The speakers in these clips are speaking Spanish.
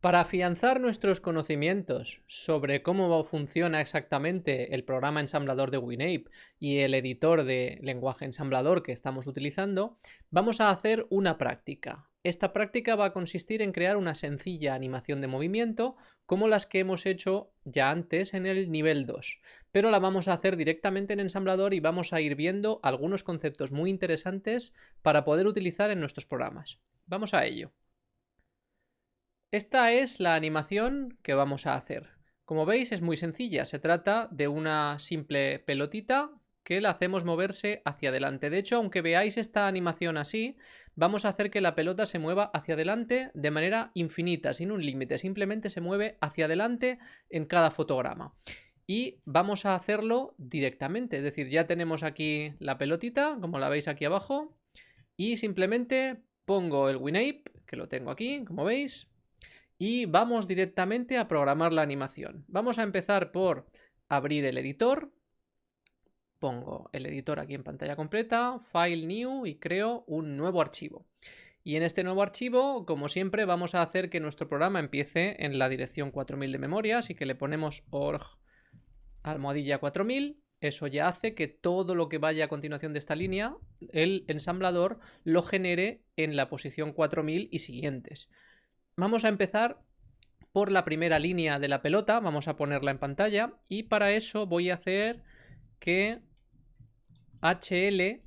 Para afianzar nuestros conocimientos sobre cómo funciona exactamente el programa ensamblador de WinApe y el editor de lenguaje ensamblador que estamos utilizando, vamos a hacer una práctica. Esta práctica va a consistir en crear una sencilla animación de movimiento como las que hemos hecho ya antes en el nivel 2, pero la vamos a hacer directamente en ensamblador y vamos a ir viendo algunos conceptos muy interesantes para poder utilizar en nuestros programas. Vamos a ello. Esta es la animación que vamos a hacer. Como veis es muy sencilla, se trata de una simple pelotita que la hacemos moverse hacia adelante. De hecho, aunque veáis esta animación así, vamos a hacer que la pelota se mueva hacia adelante de manera infinita, sin un límite. Simplemente se mueve hacia adelante en cada fotograma. Y vamos a hacerlo directamente, es decir, ya tenemos aquí la pelotita, como la veis aquí abajo, y simplemente pongo el WinApe, que lo tengo aquí, como veis, y vamos directamente a programar la animación. Vamos a empezar por abrir el editor. Pongo el editor aquí en pantalla completa, File New y creo un nuevo archivo. Y en este nuevo archivo, como siempre, vamos a hacer que nuestro programa empiece en la dirección 4000 de memoria, así que le ponemos org almohadilla 4000. Eso ya hace que todo lo que vaya a continuación de esta línea, el ensamblador lo genere en la posición 4000 y siguientes. Vamos a empezar por la primera línea de la pelota, vamos a ponerla en pantalla y para eso voy a hacer que HL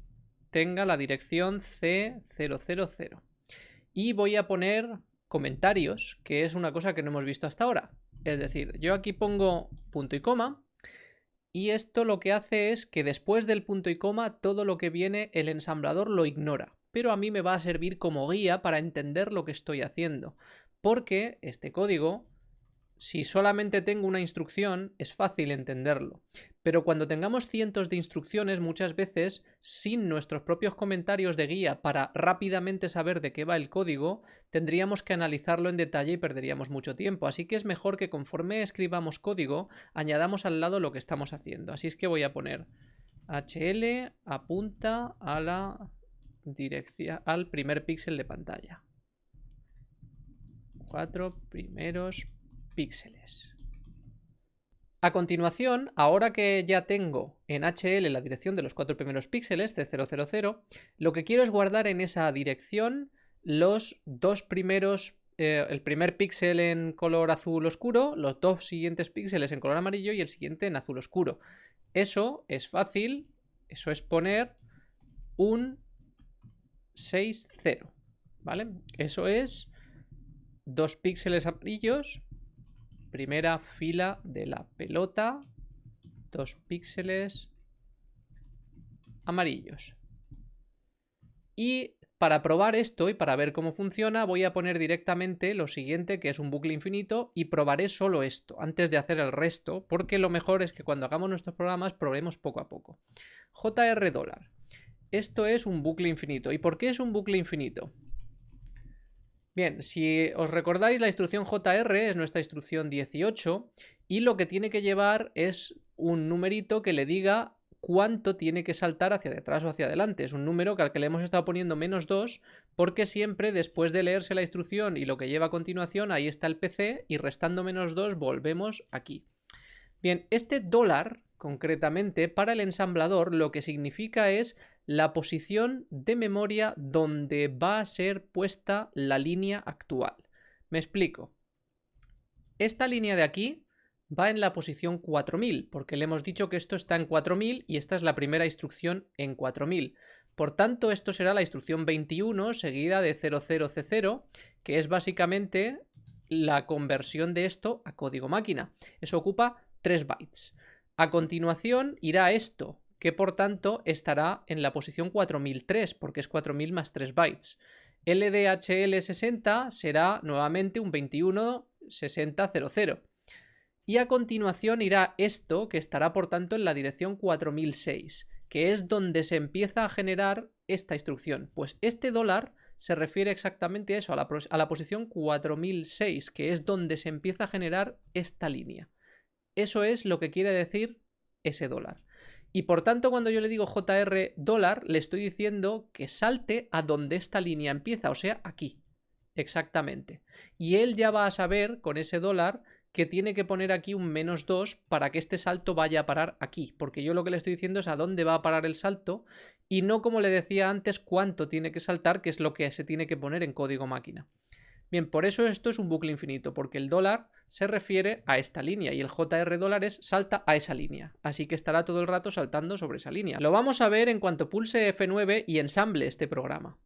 tenga la dirección C000 y voy a poner comentarios, que es una cosa que no hemos visto hasta ahora. Es decir, yo aquí pongo punto y coma y esto lo que hace es que después del punto y coma todo lo que viene el ensamblador lo ignora. Pero a mí me va a servir como guía para entender lo que estoy haciendo porque este código, si solamente tengo una instrucción, es fácil entenderlo. Pero cuando tengamos cientos de instrucciones, muchas veces, sin nuestros propios comentarios de guía para rápidamente saber de qué va el código, tendríamos que analizarlo en detalle y perderíamos mucho tiempo. Así que es mejor que conforme escribamos código, añadamos al lado lo que estamos haciendo. Así es que voy a poner HL apunta a la dirección, al primer píxel de pantalla cuatro primeros píxeles. A continuación, ahora que ya tengo en HL la dirección de los cuatro primeros píxeles, C000, lo que quiero es guardar en esa dirección los dos primeros, eh, el primer píxel en color azul oscuro, los dos siguientes píxeles en color amarillo y el siguiente en azul oscuro. Eso es fácil, eso es poner un 6,0, ¿vale? Eso es dos píxeles amarillos, primera fila de la pelota, dos píxeles amarillos. Y para probar esto y para ver cómo funciona voy a poner directamente lo siguiente que es un bucle infinito y probaré solo esto antes de hacer el resto porque lo mejor es que cuando hagamos nuestros programas probemos poco a poco. JR dólar. Esto es un bucle infinito. ¿Y por qué es un bucle infinito? Bien, si os recordáis, la instrucción JR es nuestra instrucción 18 y lo que tiene que llevar es un numerito que le diga cuánto tiene que saltar hacia detrás o hacia adelante. Es un número que al que le hemos estado poniendo menos 2 porque siempre después de leerse la instrucción y lo que lleva a continuación, ahí está el PC y restando menos 2 volvemos aquí. Bien, este dólar concretamente para el ensamblador lo que significa es la posición de memoria donde va a ser puesta la línea actual. Me explico. Esta línea de aquí va en la posición 4000, porque le hemos dicho que esto está en 4000 y esta es la primera instrucción en 4000. Por tanto, esto será la instrucción 21 seguida de 00C0, que es básicamente la conversión de esto a código máquina. Eso ocupa 3 bytes. A continuación irá esto, que por tanto estará en la posición 4003, porque es 4000 más 3 bytes. LDHL60 será nuevamente un 216000. Y a continuación irá esto, que estará por tanto en la dirección 4006, que es donde se empieza a generar esta instrucción. Pues este dólar se refiere exactamente a eso, a la, a la posición 4006, que es donde se empieza a generar esta línea. Eso es lo que quiere decir ese dólar. Y por tanto, cuando yo le digo JR dólar, le estoy diciendo que salte a donde esta línea empieza, o sea, aquí. exactamente. Y él ya va a saber con ese dólar que tiene que poner aquí un menos 2 para que este salto vaya a parar aquí, porque yo lo que le estoy diciendo es a dónde va a parar el salto y no como le decía antes cuánto tiene que saltar, que es lo que se tiene que poner en código máquina. Bien, por eso esto es un bucle infinito, porque el dólar se refiere a esta línea y el JR dólares salta a esa línea, así que estará todo el rato saltando sobre esa línea. Lo vamos a ver en cuanto pulse F9 y ensamble este programa.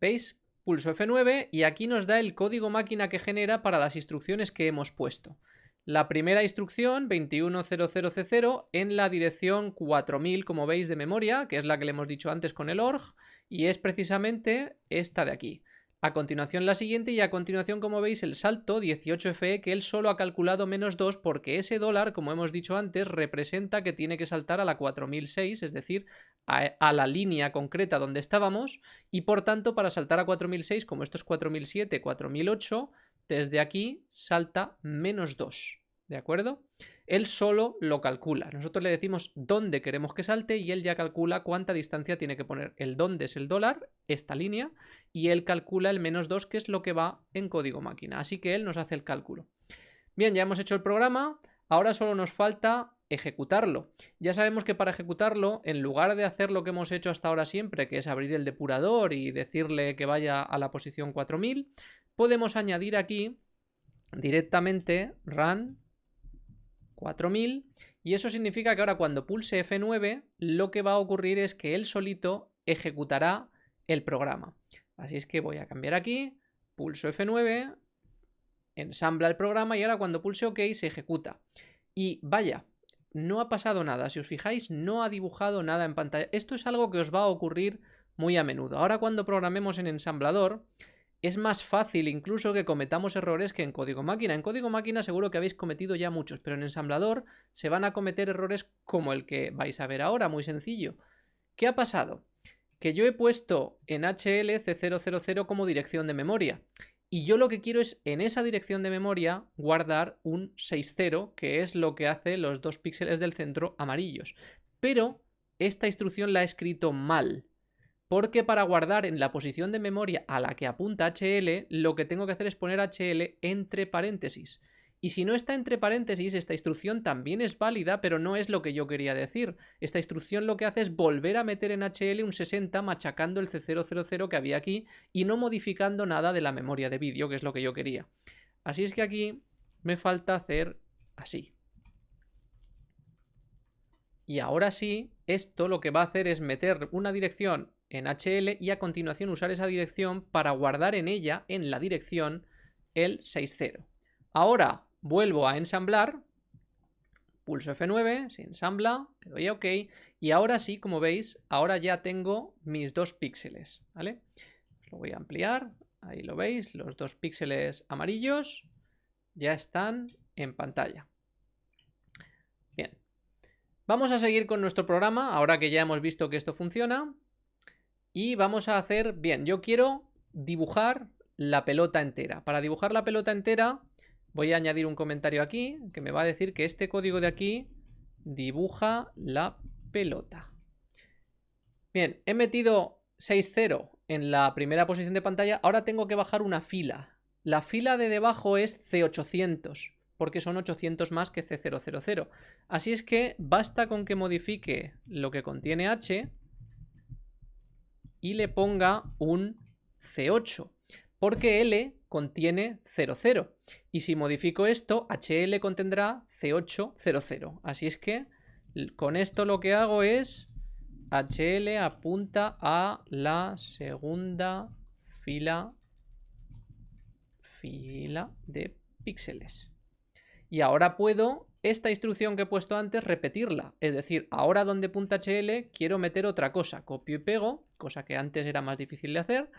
¿Veis? Pulso F9 y aquí nos da el código máquina que genera para las instrucciones que hemos puesto. La primera instrucción, 2100C0, en la dirección 4000, como veis, de memoria, que es la que le hemos dicho antes con el org, y es precisamente esta de aquí. A continuación la siguiente y a continuación, como veis, el salto 18FE que él solo ha calculado menos 2 porque ese dólar, como hemos dicho antes, representa que tiene que saltar a la 4006, es decir, a, la línea concreta donde estábamos y por tanto para saltar a 4006, como esto es 4007, 4008, desde aquí salta menos 2, ¿de acuerdo? Él solo lo calcula. Nosotros le decimos dónde queremos que salte y él ya calcula cuánta distancia tiene que poner. El dónde es el dólar, esta línea, y él calcula el menos 2, que es lo que va en código máquina. Así que él nos hace el cálculo. Bien, ya hemos hecho el programa. Ahora solo nos falta ejecutarlo. Ya sabemos que para ejecutarlo, en lugar de hacer lo que hemos hecho hasta ahora siempre, que es abrir el depurador y decirle que vaya a la posición 4000, podemos añadir aquí directamente run 4000 y eso significa que ahora cuando pulse F9 lo que va a ocurrir es que él solito ejecutará el programa. Así es que voy a cambiar aquí, pulso F9, ensambla el programa y ahora cuando pulse OK se ejecuta. Y vaya, no ha pasado nada. Si os fijáis, no ha dibujado nada en pantalla. Esto es algo que os va a ocurrir muy a menudo. Ahora cuando programemos en ensamblador, es más fácil incluso que cometamos errores que en código máquina. En código máquina seguro que habéis cometido ya muchos, pero en ensamblador se van a cometer errores como el que vais a ver ahora, muy sencillo. ¿Qué ha pasado? Que yo he puesto en HL C000 como dirección de memoria. Y yo lo que quiero es en esa dirección de memoria guardar un 6.0, que es lo que hace los dos píxeles del centro amarillos. Pero esta instrucción la he escrito mal porque para guardar en la posición de memoria a la que apunta HL, lo que tengo que hacer es poner HL entre paréntesis. Y si no está entre paréntesis, esta instrucción también es válida, pero no es lo que yo quería decir. Esta instrucción lo que hace es volver a meter en HL un 60 machacando el C000 que había aquí y no modificando nada de la memoria de vídeo, que es lo que yo quería. Así es que aquí me falta hacer así. Y ahora sí, esto lo que va a hacer es meter una dirección en HL y a continuación usar esa dirección para guardar en ella, en la dirección, el 6.0. Ahora vuelvo a ensamblar, pulso F9, se ensambla, le doy a OK y ahora sí, como veis, ahora ya tengo mis dos píxeles, ¿vale? Lo voy a ampliar, ahí lo veis, los dos píxeles amarillos ya están en pantalla. Bien, vamos a seguir con nuestro programa, ahora que ya hemos visto que esto funciona. Y vamos a hacer, bien, yo quiero dibujar la pelota entera. Para dibujar la pelota entera voy a añadir un comentario aquí que me va a decir que este código de aquí dibuja la pelota. Bien, he metido 6.0 en la primera posición de pantalla, ahora tengo que bajar una fila. La fila de debajo es C800, porque son 800 más que C000. Así es que basta con que modifique lo que contiene H y le ponga un C8, porque L contiene 00. Y si modifico esto, HL contendrá C800. Así es que con esto lo que hago es HL apunta a la segunda fila, fila de píxeles. Y ahora puedo esta instrucción que he puesto antes repetirla. Es decir, ahora donde HL quiero meter otra cosa. Copio y pego, cosa que antes era más difícil de hacer.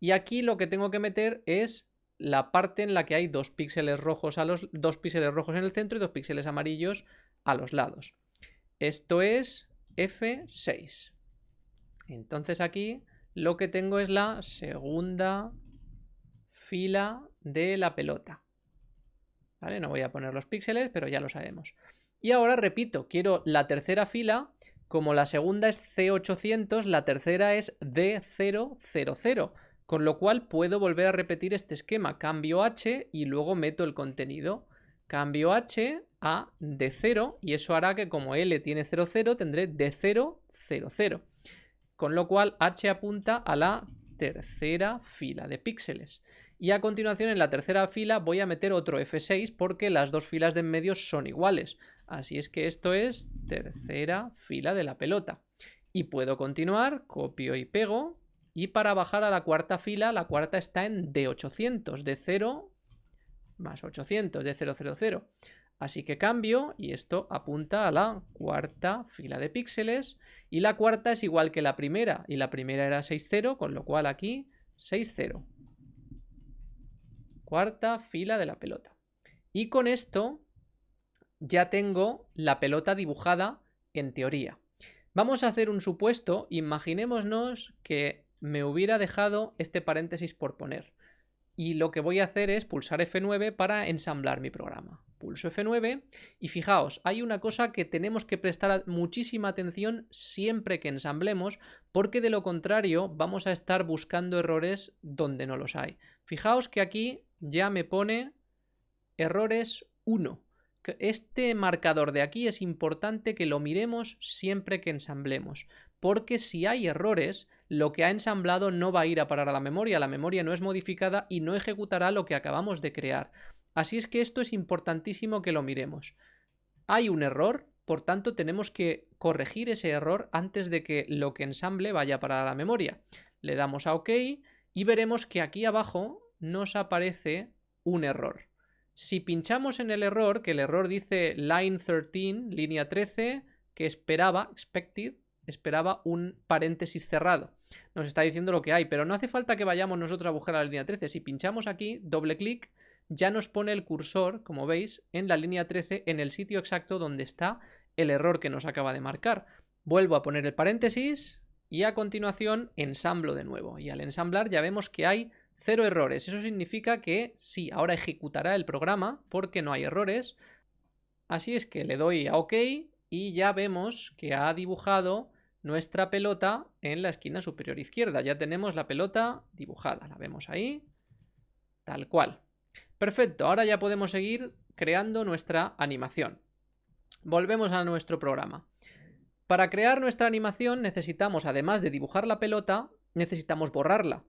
Y aquí lo que tengo que meter es la parte en la que hay dos píxeles rojos a los dos píxeles rojos en el centro y dos píxeles amarillos a los lados. Esto es F6. Entonces aquí lo que tengo es la segunda fila de la pelota. No voy a poner los píxeles, pero ya lo sabemos. Y ahora repito, quiero la tercera fila, como la segunda es C800, la tercera es D000. Con lo cual puedo volver a repetir este esquema. Cambio H y luego meto el contenido. Cambio H a D0 y eso hará que como L tiene 0, 0, tendré D0, 0, 0. Con lo cual H apunta a la tercera fila de píxeles. Y a continuación en la tercera fila voy a meter otro F6 porque las dos filas de en medio son iguales. Así es que esto es tercera fila de la pelota. Y puedo continuar, copio y pego. Y para bajar a la cuarta fila, la cuarta está en D800, de 0 más 800, de 000. Así que cambio y esto apunta a la cuarta fila de píxeles. Y la cuarta es igual que la primera. Y la primera era 6,0, con lo cual aquí 6,0. Cuarta fila de la pelota. Y con esto ya tengo la pelota dibujada en teoría. Vamos a hacer un supuesto. Imaginémonos que me hubiera dejado este paréntesis por poner. Y lo que voy a hacer es pulsar F9 para ensamblar mi programa. Pulso F9 y fijaos, hay una cosa que tenemos que prestar muchísima atención siempre que ensamblemos porque de lo contrario vamos a estar buscando errores donde no los hay. Fijaos que aquí ya me pone errores 1. Este marcador de aquí es importante que lo miremos siempre que ensamblemos, porque si hay errores, lo que ha ensamblado no va a ir a parar a la memoria, la memoria no es modificada y no ejecutará lo que acabamos de crear. Así es que esto es importantísimo que lo miremos. Hay un error, por tanto tenemos que corregir ese error antes de que lo que ensamble vaya a parar a la memoria. Le damos a OK y veremos que aquí abajo nos aparece un error. Si pinchamos en el error, que el error dice line 13, línea 13, que esperaba, expected, esperaba un paréntesis cerrado. Nos está diciendo lo que hay, pero no hace falta que vayamos nosotros a buscar la línea 13. Si pinchamos aquí, doble clic, ya nos pone el cursor, como veis, en la línea 13, en el sitio exacto donde está el error que nos acaba de marcar. Vuelvo a poner el paréntesis y a continuación ensamblo de nuevo. Y al ensamblar ya vemos que hay Cero errores. Eso significa que sí, ahora ejecutará el programa porque no hay errores. Así es que le doy a OK y ya vemos que ha dibujado nuestra pelota en la esquina superior izquierda. Ya tenemos la pelota dibujada. La vemos ahí. Tal cual. Perfecto, ahora ya podemos seguir creando nuestra animación. Volvemos a nuestro programa. Para crear nuestra animación necesitamos, además de dibujar la pelota, necesitamos borrarla.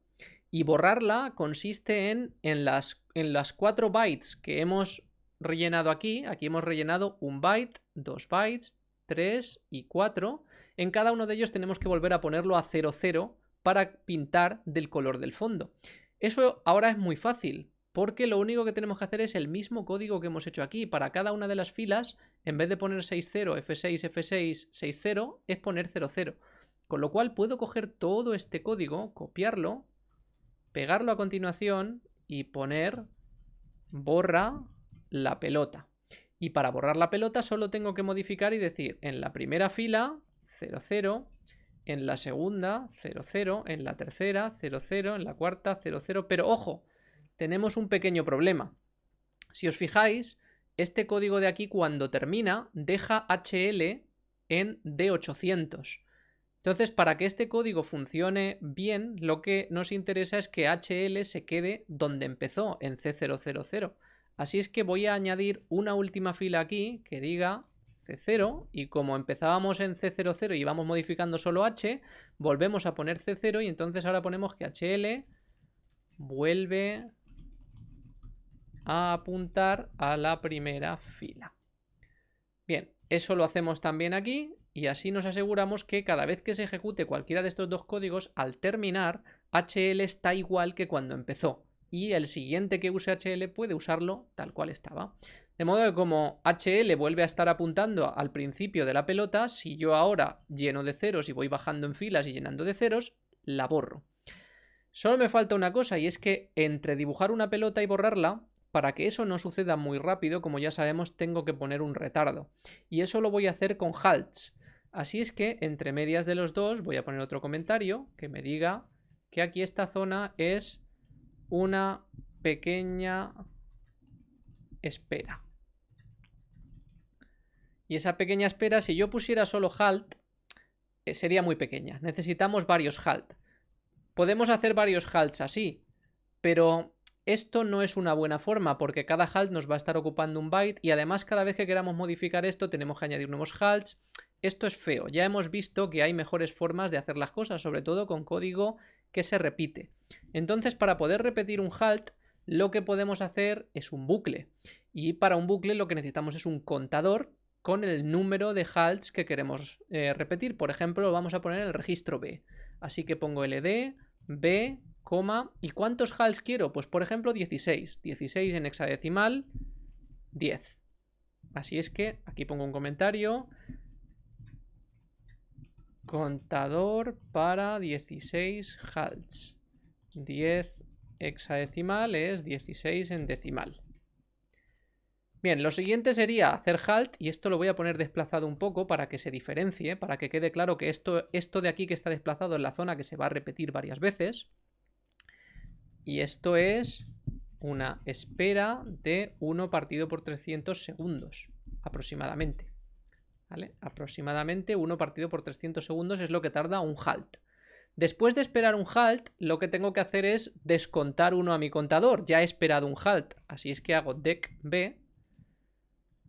Y borrarla consiste en, en, las, en las 4 bytes que hemos rellenado aquí. Aquí hemos rellenado un byte, dos bytes, 3 y 4. En cada uno de ellos tenemos que volver a ponerlo a 00 para pintar del color del fondo. Eso ahora es muy fácil, porque lo único que tenemos que hacer es el mismo código que hemos hecho aquí. Para cada una de las filas, en vez de poner 60, F6, F6, 60, es poner 00. Con lo cual puedo coger todo este código, copiarlo pegarlo a continuación y poner borra la pelota. Y para borrar la pelota solo tengo que modificar y decir en la primera fila 00, en la segunda 00, en la tercera 00, en la cuarta 00, pero ojo, tenemos un pequeño problema. Si os fijáis, este código de aquí cuando termina deja HL en D800. Entonces, para que este código funcione bien, lo que nos interesa es que HL se quede donde empezó, en C000. Así es que voy a añadir una última fila aquí que diga C0 y como empezábamos en C00 y vamos modificando solo H, volvemos a poner C0 y entonces ahora ponemos que HL vuelve a apuntar a la primera fila. Bien, eso lo hacemos también aquí y así nos aseguramos que cada vez que se ejecute cualquiera de estos dos códigos, al terminar, HL está igual que cuando empezó. Y el siguiente que use HL puede usarlo tal cual estaba. De modo que como HL vuelve a estar apuntando al principio de la pelota, si yo ahora lleno de ceros y voy bajando en filas y llenando de ceros, la borro. Solo me falta una cosa y es que entre dibujar una pelota y borrarla, para que eso no suceda muy rápido, como ya sabemos, tengo que poner un retardo. Y eso lo voy a hacer con halts. Así es que entre medias de los dos voy a poner otro comentario que me diga que aquí esta zona es una pequeña espera. Y esa pequeña espera, si yo pusiera solo halt, eh, sería muy pequeña. Necesitamos varios halt. Podemos hacer varios halts así, pero esto no es una buena forma porque cada halt nos va a estar ocupando un byte y además cada vez que queramos modificar esto tenemos que añadir nuevos halts. Esto es feo. Ya hemos visto que hay mejores formas de hacer las cosas, sobre todo con código que se repite. Entonces, para poder repetir un halt, lo que podemos hacer es un bucle. Y para un bucle lo que necesitamos es un contador con el número de halts que queremos eh, repetir. Por ejemplo, vamos a poner el registro B. Así que pongo ld, b, coma, ¿y cuántos halts quiero? Pues por ejemplo 16. 16 en hexadecimal, 10. Así es que aquí pongo un comentario. Contador para 16 halts. 10 hexadecimal es 16 en decimal. Bien, lo siguiente sería hacer halt y esto lo voy a poner desplazado un poco para que se diferencie, para que quede claro que esto, esto de aquí que está desplazado es la zona que se va a repetir varias veces. Y esto es una espera de 1 partido por 300 segundos, aproximadamente. Aproximadamente 1 partido por 300 segundos es lo que tarda un halt. Después de esperar un halt, lo que tengo que hacer es descontar uno a mi contador. Ya he esperado un halt, así es que hago dec b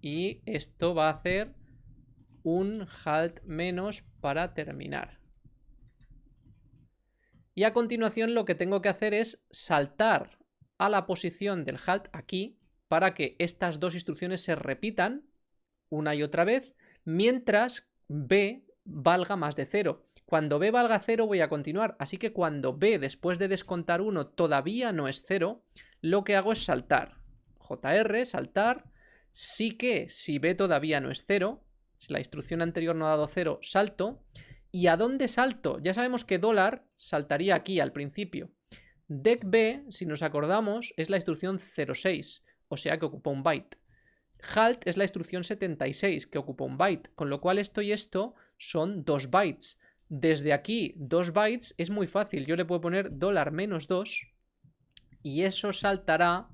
y esto va a hacer un halt menos para terminar. Y a continuación lo que tengo que hacer es saltar a la posición del halt aquí para que estas dos instrucciones se repitan una y otra vez mientras b valga más de cero. Cuando b valga cero voy a continuar, así que cuando b después de descontar 1 todavía no es cero, lo que hago es saltar. JR, saltar, Sí que si b todavía no es 0, si la instrucción anterior no ha dado 0, salto. ¿Y a dónde salto? Ya sabemos que dólar saltaría aquí al principio. Dec b, si nos acordamos, es la instrucción 06, o sea que ocupa un byte. Halt es la instrucción 76, que ocupa un byte, con lo cual esto y esto son 2 bytes. Desde aquí, 2 bytes es muy fácil. Yo le puedo poner dólar menos 2 y eso saltará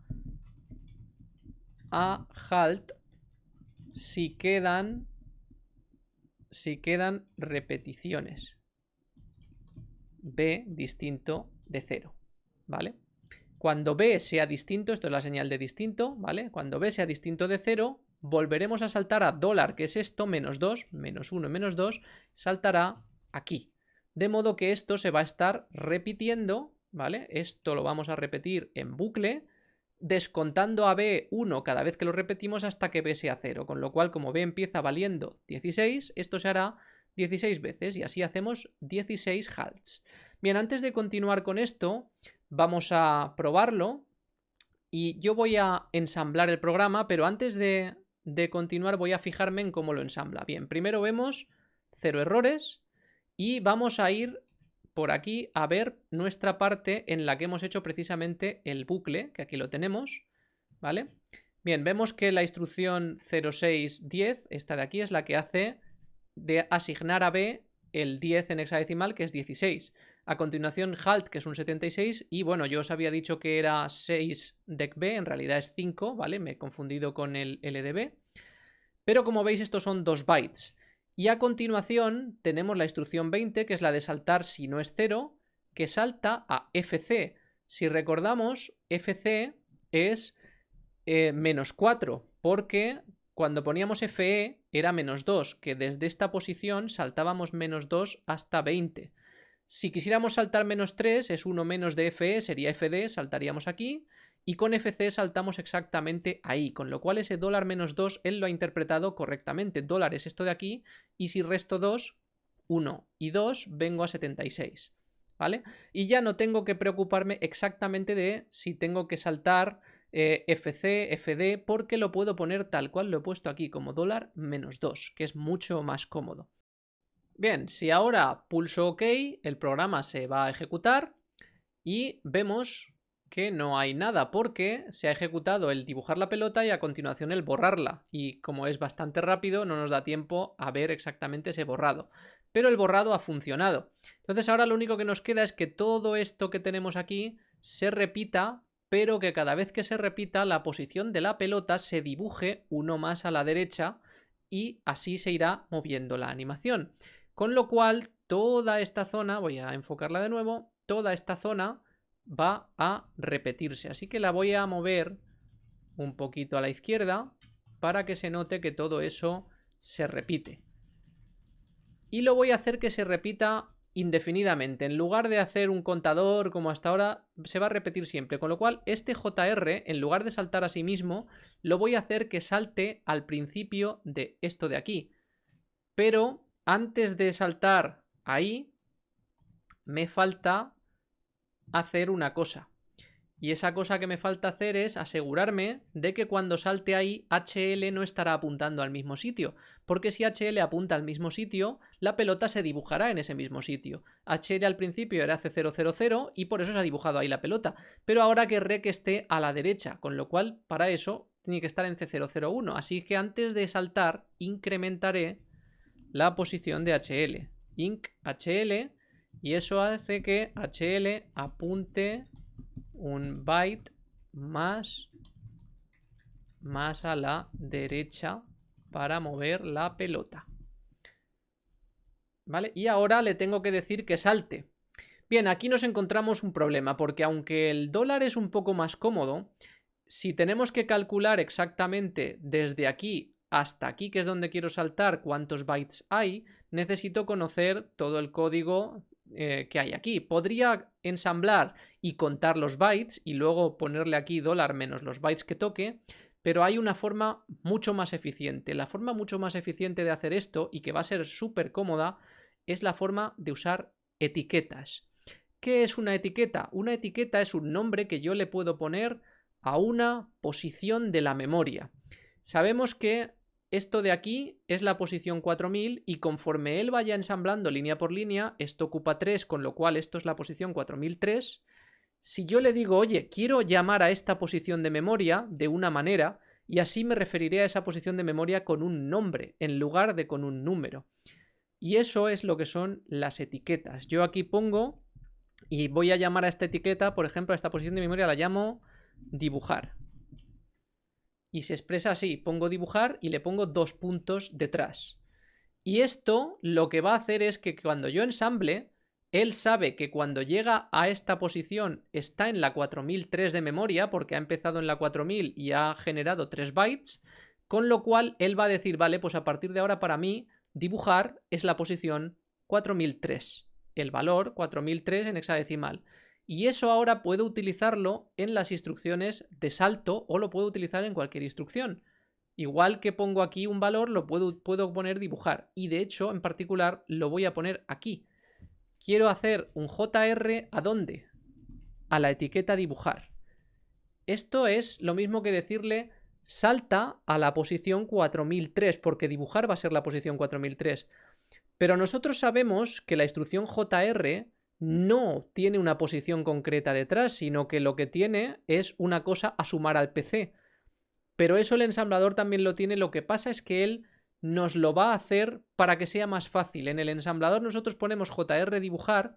a halt si quedan si quedan repeticiones b distinto de 0, ¿vale? Cuando b sea distinto, esto es la señal de distinto, ¿vale? Cuando b sea distinto de 0, volveremos a saltar a dólar, que es esto, menos 2, menos 1, menos 2, saltará aquí. De modo que esto se va a estar repitiendo, ¿vale? Esto lo vamos a repetir en bucle, descontando a B1 cada vez que lo repetimos hasta que B sea 0, con lo cual como B empieza valiendo 16, esto se hará 16 veces y así hacemos 16 halts. Bien, antes de continuar con esto, vamos a probarlo y yo voy a ensamblar el programa, pero antes de, de continuar voy a fijarme en cómo lo ensambla. Bien, primero vemos cero errores y vamos a ir por aquí a ver nuestra parte en la que hemos hecho precisamente el bucle, que aquí lo tenemos, ¿vale? Bien, vemos que la instrucción 0610, esta de aquí, es la que hace de asignar a B el 10 en hexadecimal, que es 16. A continuación, halt, que es un 76, y bueno, yo os había dicho que era 6 dec B, en realidad es 5, ¿vale? Me he confundido con el LDB. Pero como veis, estos son 2 bytes. Y a continuación tenemos la instrucción 20, que es la de saltar si no es 0, que salta a FC. Si recordamos, FC es eh, menos 4, porque cuando poníamos FE era menos 2, que desde esta posición saltábamos menos 2 hasta 20. Si quisiéramos saltar menos 3, es 1 menos de FE, sería FD, saltaríamos aquí. Y con FC saltamos exactamente ahí, con lo cual ese dólar menos 2 él lo ha interpretado correctamente. Dólar es esto de aquí, y si resto 2, 1 y 2, vengo a 76. ¿Vale? Y ya no tengo que preocuparme exactamente de si tengo que saltar eh, FC, FD, porque lo puedo poner tal cual lo he puesto aquí, como dólar menos 2, que es mucho más cómodo. Bien, si ahora pulso OK, el programa se va a ejecutar y vemos que no hay nada porque se ha ejecutado el dibujar la pelota y a continuación el borrarla. Y como es bastante rápido no nos da tiempo a ver exactamente ese borrado. Pero el borrado ha funcionado. Entonces ahora lo único que nos queda es que todo esto que tenemos aquí se repita pero que cada vez que se repita la posición de la pelota se dibuje uno más a la derecha y así se irá moviendo la animación con lo cual toda esta zona, voy a enfocarla de nuevo, toda esta zona va a repetirse. Así que la voy a mover un poquito a la izquierda para que se note que todo eso se repite. Y lo voy a hacer que se repita indefinidamente. En lugar de hacer un contador como hasta ahora, se va a repetir siempre. Con lo cual, este JR, en lugar de saltar a sí mismo, lo voy a hacer que salte al principio de esto de aquí. Pero antes de saltar ahí, me falta hacer una cosa. Y esa cosa que me falta hacer es asegurarme de que cuando salte ahí HL no estará apuntando al mismo sitio, porque si HL apunta al mismo sitio, la pelota se dibujará en ese mismo sitio. HL al principio era C000 y por eso se ha dibujado ahí la pelota, pero ahora querré que esté a la derecha, con lo cual para eso tiene que estar en C001, así que antes de saltar incrementaré la posición de HL. Inc HL y eso hace que HL apunte un byte más, más a la derecha para mover la pelota. ¿Vale? Y ahora le tengo que decir que salte. Bien, aquí nos encontramos un problema, porque aunque el dólar es un poco más cómodo, si tenemos que calcular exactamente desde aquí hasta aquí, que es donde quiero saltar, cuántos bytes hay, necesito conocer todo el código eh, que hay aquí. Podría ensamblar y contar los bytes y luego ponerle aquí dólar menos los bytes que toque, pero hay una forma mucho más eficiente. La forma mucho más eficiente de hacer esto y que va a ser súper cómoda es la forma de usar etiquetas. ¿Qué es una etiqueta? Una etiqueta es un nombre que yo le puedo poner a una posición de la memoria. Sabemos que esto de aquí es la posición 4000 y conforme él vaya ensamblando línea por línea, esto ocupa 3, con lo cual esto es la posición 4003. Si yo le digo, oye, quiero llamar a esta posición de memoria de una manera, y así me referiré a esa posición de memoria con un nombre, en lugar de con un número. Y eso es lo que son las etiquetas. Yo aquí pongo y voy a llamar a esta etiqueta, por ejemplo, a esta posición de memoria la llamo dibujar y se expresa así, pongo dibujar y le pongo dos puntos detrás. Y esto lo que va a hacer es que cuando yo ensamble, él sabe que cuando llega a esta posición está en la 4003 de memoria, porque ha empezado en la 4000 y ha generado 3 bytes, con lo cual él va a decir, vale, pues a partir de ahora para mí dibujar es la posición 4003, el valor 4003 en hexadecimal. Y eso ahora puedo utilizarlo en las instrucciones de salto o lo puedo utilizar en cualquier instrucción. Igual que pongo aquí un valor, lo puedo, puedo poner dibujar. Y de hecho, en particular, lo voy a poner aquí. Quiero hacer un JR ¿a dónde? A la etiqueta dibujar. Esto es lo mismo que decirle salta a la posición 4003, porque dibujar va a ser la posición 4003. Pero nosotros sabemos que la instrucción JR no tiene una posición concreta detrás, sino que lo que tiene es una cosa a sumar al PC. Pero eso el ensamblador también lo tiene, lo que pasa es que él nos lo va a hacer para que sea más fácil. En el ensamblador nosotros ponemos JR dibujar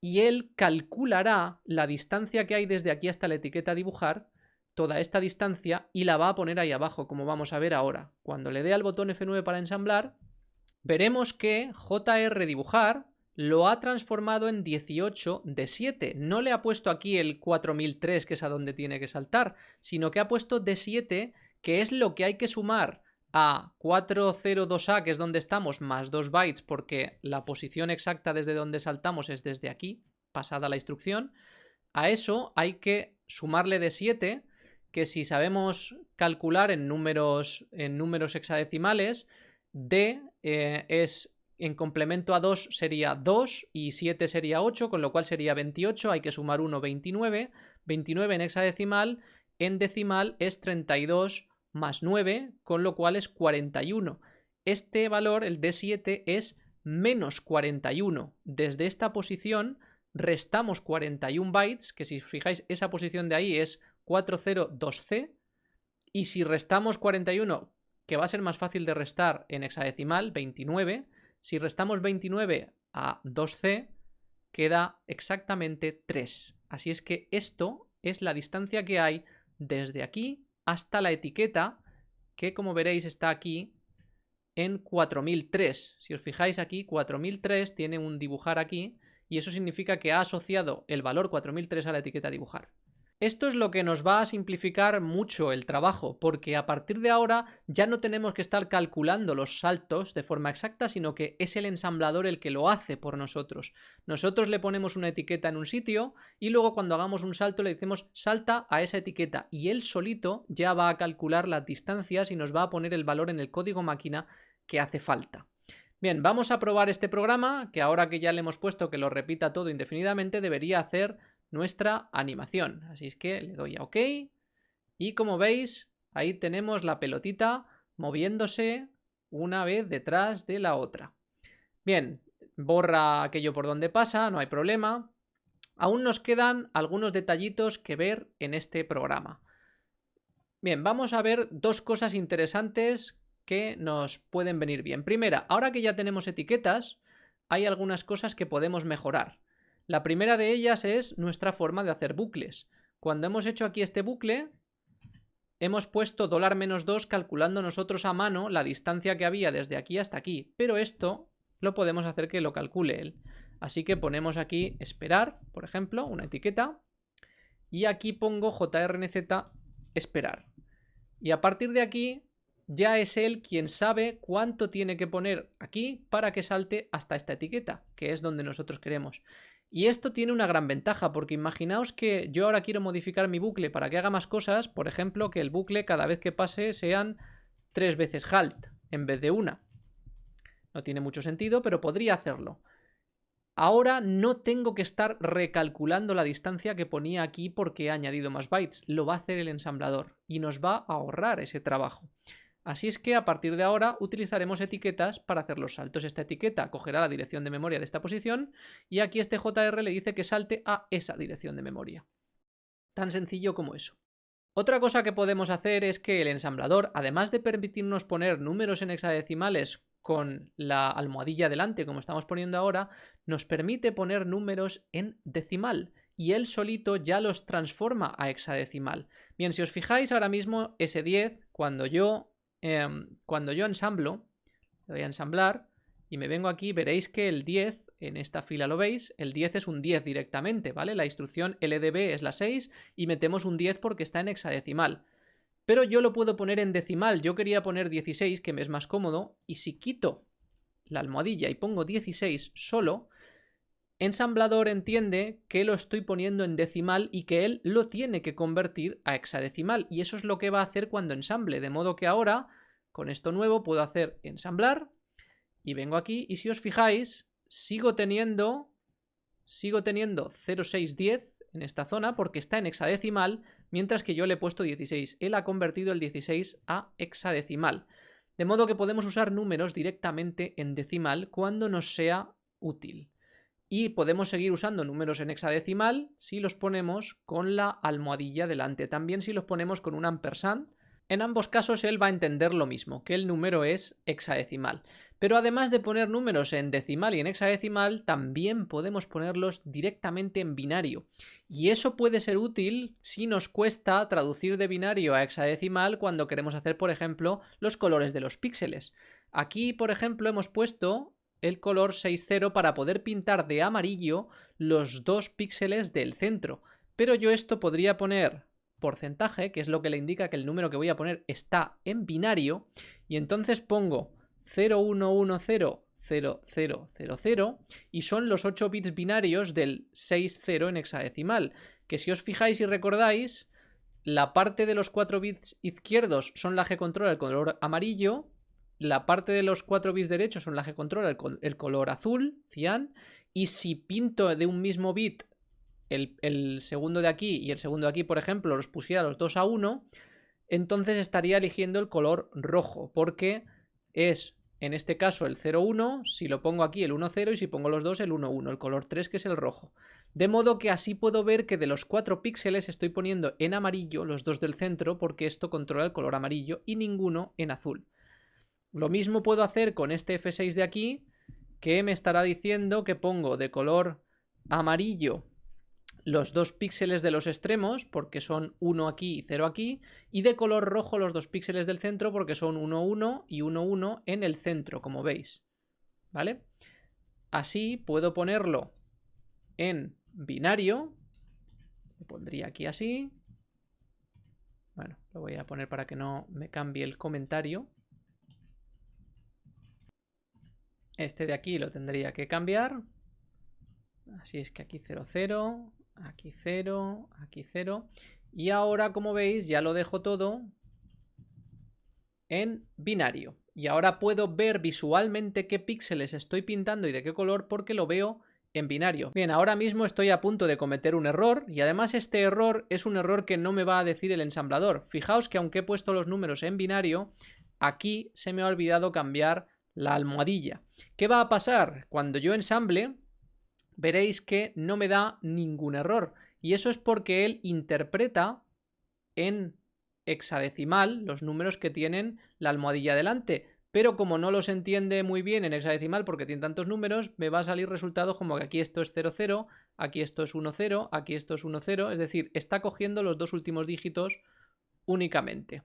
y él calculará la distancia que hay desde aquí hasta la etiqueta dibujar, toda esta distancia, y la va a poner ahí abajo, como vamos a ver ahora. Cuando le dé al botón F9 para ensamblar, veremos que JR dibujar lo ha transformado en 18 de 7. No le ha puesto aquí el 4003, que es a donde tiene que saltar, sino que ha puesto de 7, que es lo que hay que sumar a 402A, que es donde estamos, más 2 bytes, porque la posición exacta desde donde saltamos es desde aquí, pasada la instrucción. A eso hay que sumarle de 7, que si sabemos calcular en números, en números hexadecimales, D eh, es en complemento a 2 sería 2 y 7 sería 8, con lo cual sería 28, hay que sumar 1, 29. 29 en hexadecimal, en decimal es 32 más 9, con lo cual es 41. Este valor, el D7, es menos 41. Desde esta posición restamos 41 bytes, que si os fijáis esa posición de ahí es 402C, y si restamos 41, que va a ser más fácil de restar en hexadecimal, 29, si restamos 29 a 2c, queda exactamente 3. Así es que esto es la distancia que hay desde aquí hasta la etiqueta, que como veréis está aquí en 4003. Si os fijáis aquí, 4003 tiene un dibujar aquí, y eso significa que ha asociado el valor 4003 a la etiqueta dibujar. Esto es lo que nos va a simplificar mucho el trabajo, porque a partir de ahora ya no tenemos que estar calculando los saltos de forma exacta, sino que es el ensamblador el que lo hace por nosotros. Nosotros le ponemos una etiqueta en un sitio y luego cuando hagamos un salto le decimos salta a esa etiqueta y él solito ya va a calcular las distancias y nos va a poner el valor en el código máquina que hace falta. Bien, vamos a probar este programa, que ahora que ya le hemos puesto que lo repita todo indefinidamente, debería hacer nuestra animación. Así es que le doy a OK y como veis, ahí tenemos la pelotita moviéndose una vez detrás de la otra. Bien, borra aquello por donde pasa, no hay problema. Aún nos quedan algunos detallitos que ver en este programa. Bien, vamos a ver dos cosas interesantes que nos pueden venir bien. Primera, ahora que ya tenemos etiquetas, hay algunas cosas que podemos mejorar. La primera de ellas es nuestra forma de hacer bucles. Cuando hemos hecho aquí este bucle, hemos puesto dólar menos 2 calculando nosotros a mano la distancia que había desde aquí hasta aquí. Pero esto lo podemos hacer que lo calcule él. Así que ponemos aquí esperar, por ejemplo, una etiqueta. Y aquí pongo jrnz esperar. Y a partir de aquí ya es él quien sabe cuánto tiene que poner aquí para que salte hasta esta etiqueta, que es donde nosotros queremos. Y esto tiene una gran ventaja, porque imaginaos que yo ahora quiero modificar mi bucle para que haga más cosas, por ejemplo, que el bucle cada vez que pase sean tres veces halt en vez de una. No tiene mucho sentido, pero podría hacerlo. Ahora no tengo que estar recalculando la distancia que ponía aquí porque he añadido más bytes. Lo va a hacer el ensamblador y nos va a ahorrar ese trabajo. Así es que a partir de ahora utilizaremos etiquetas para hacer los saltos. Esta etiqueta cogerá la dirección de memoria de esta posición y aquí este JR le dice que salte a esa dirección de memoria. Tan sencillo como eso. Otra cosa que podemos hacer es que el ensamblador, además de permitirnos poner números en hexadecimales con la almohadilla delante, como estamos poniendo ahora, nos permite poner números en decimal y él solito ya los transforma a hexadecimal. Bien, si os fijáis ahora mismo, ese 10, cuando yo Em, cuando yo ensamblo, le voy a ensamblar y me vengo aquí, veréis que el 10, en esta fila lo veis, el 10 es un 10 directamente, ¿vale? La instrucción LDB es la 6 y metemos un 10 porque está en hexadecimal. Pero yo lo puedo poner en decimal, yo quería poner 16, que me es más cómodo, y si quito la almohadilla y pongo 16 solo, Ensamblador entiende que lo estoy poniendo en decimal y que él lo tiene que convertir a hexadecimal. Y eso es lo que va a hacer cuando ensamble. De modo que ahora, con esto nuevo, puedo hacer ensamblar. Y vengo aquí y si os fijáis, sigo teniendo, sigo teniendo 0610 en esta zona porque está en hexadecimal, mientras que yo le he puesto 16. Él ha convertido el 16 a hexadecimal. De modo que podemos usar números directamente en decimal cuando nos sea útil y podemos seguir usando números en hexadecimal si los ponemos con la almohadilla delante. También si los ponemos con un ampersand. En ambos casos él va a entender lo mismo, que el número es hexadecimal. Pero además de poner números en decimal y en hexadecimal, también podemos ponerlos directamente en binario. Y eso puede ser útil si nos cuesta traducir de binario a hexadecimal cuando queremos hacer, por ejemplo, los colores de los píxeles. Aquí, por ejemplo, hemos puesto el color 6.0 para poder pintar de amarillo los dos píxeles del centro. Pero yo esto podría poner porcentaje, que es lo que le indica que el número que voy a poner está en binario, y entonces pongo 01100000 y son los 8 bits binarios del 60 en hexadecimal, que si os fijáis y recordáis, la parte de los 4 bits izquierdos son la que controla el color amarillo la parte de los 4 bits derechos son las que controla el, color azul, cian, y si pinto de un mismo bit el, segundo de aquí y el segundo de aquí, por ejemplo, los pusiera los dos a 1, entonces estaría eligiendo el color rojo, porque es, en este caso, el 0,1, si lo pongo aquí el 1,0 y si pongo los dos el 1,1, el color 3 que es el rojo. De modo que así puedo ver que de los 4 píxeles estoy poniendo en amarillo los dos del centro, porque esto controla el color amarillo, y ninguno en azul. Lo mismo puedo hacer con este F6 de aquí, que me estará diciendo que pongo de color amarillo los dos píxeles de los extremos, porque son 1 aquí y 0 aquí, y de color rojo los dos píxeles del centro, porque son 1, 1 y 1, 1 en el centro, como veis. ¿Vale? Así puedo ponerlo en binario, lo pondría aquí así. Bueno, lo voy a poner para que no me cambie el comentario. Este de aquí lo tendría que cambiar. Así es que aquí 0, 0, aquí 0, aquí 0. Y ahora, como veis, ya lo dejo todo en binario. Y ahora puedo ver visualmente qué píxeles estoy pintando y de qué color porque lo veo en binario. Bien, ahora mismo estoy a punto de cometer un error y además este error es un error que no me va a decir el ensamblador. Fijaos que aunque he puesto los números en binario, aquí se me ha olvidado cambiar la almohadilla. ¿Qué va a pasar? Cuando yo ensamble, veréis que no me da ningún error. Y eso es porque él interpreta en hexadecimal los números que tienen la almohadilla delante. Pero como no los entiende muy bien en hexadecimal porque tiene tantos números, me va a salir resultado como que aquí esto es 00, aquí esto es 10, aquí esto es 10, es decir, está cogiendo los dos últimos dígitos únicamente.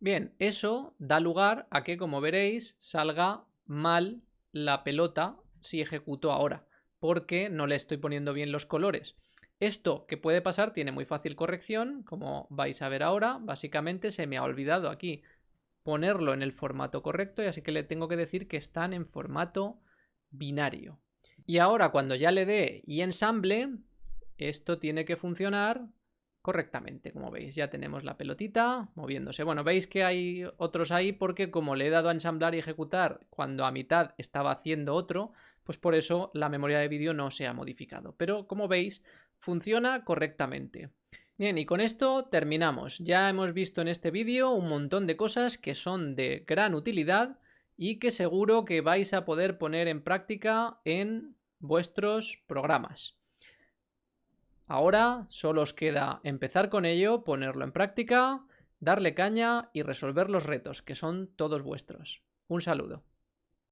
Bien, eso da lugar a que, como veréis, salga mal la pelota si ejecuto ahora, porque no le estoy poniendo bien los colores. Esto que puede pasar tiene muy fácil corrección, como vais a ver ahora. Básicamente se me ha olvidado aquí ponerlo en el formato correcto y así que le tengo que decir que están en formato binario. Y ahora cuando ya le dé y ensamble, esto tiene que funcionar correctamente, como veis. Ya tenemos la pelotita moviéndose. Bueno, veis que hay otros ahí porque como le he dado a ensamblar y ejecutar cuando a mitad estaba haciendo otro, pues por eso la memoria de vídeo no se ha modificado. Pero como veis, funciona correctamente. Bien, y con esto terminamos. Ya hemos visto en este vídeo un montón de cosas que son de gran utilidad y que seguro que vais a poder poner en práctica en vuestros programas. Ahora solo os queda empezar con ello, ponerlo en práctica, darle caña y resolver los retos, que son todos vuestros. Un saludo.